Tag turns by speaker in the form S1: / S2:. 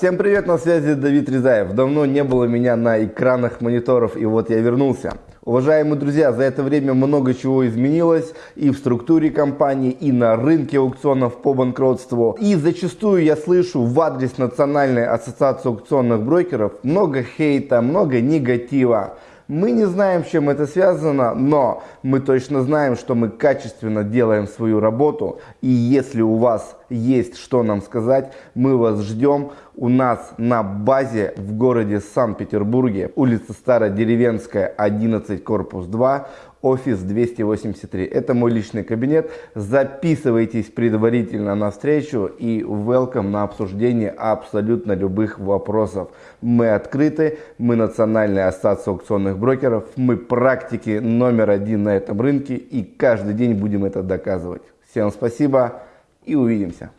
S1: Всем привет, на связи Давид Резаев. Давно не было меня на экранах мониторов, и вот я вернулся. Уважаемые друзья, за это время много чего изменилось и в структуре компании, и на рынке аукционов по банкротству. И зачастую я слышу в адрес Национальной ассоциации аукционных брокеров много хейта, много негатива. Мы не знаем, с чем это связано, но мы точно знаем, что мы качественно делаем свою работу. И если у вас есть что нам сказать, мы вас ждем у нас на базе в городе Санкт-Петербурге, улица Стародеревенская, 11, корпус 2, офис 283. Это мой личный кабинет. Записывайтесь предварительно на встречу и welcome на обсуждение абсолютно любых вопросов. Мы открыты, мы Национальная ассоциация аукционных брокеров, мы практики номер один на этом рынке и каждый день будем это доказывать. Всем спасибо и увидимся.